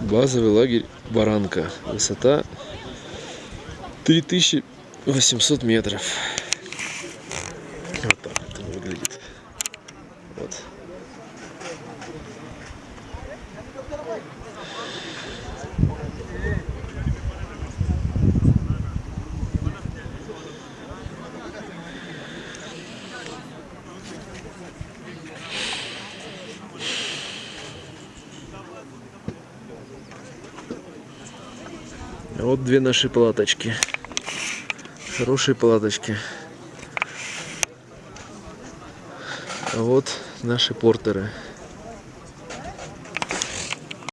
Базовый лагерь Баранка. Высота 3800 метров. Вот так он выглядит. Вот. Вот две наши палаточки. Хорошие палаточки. А вот наши портеры.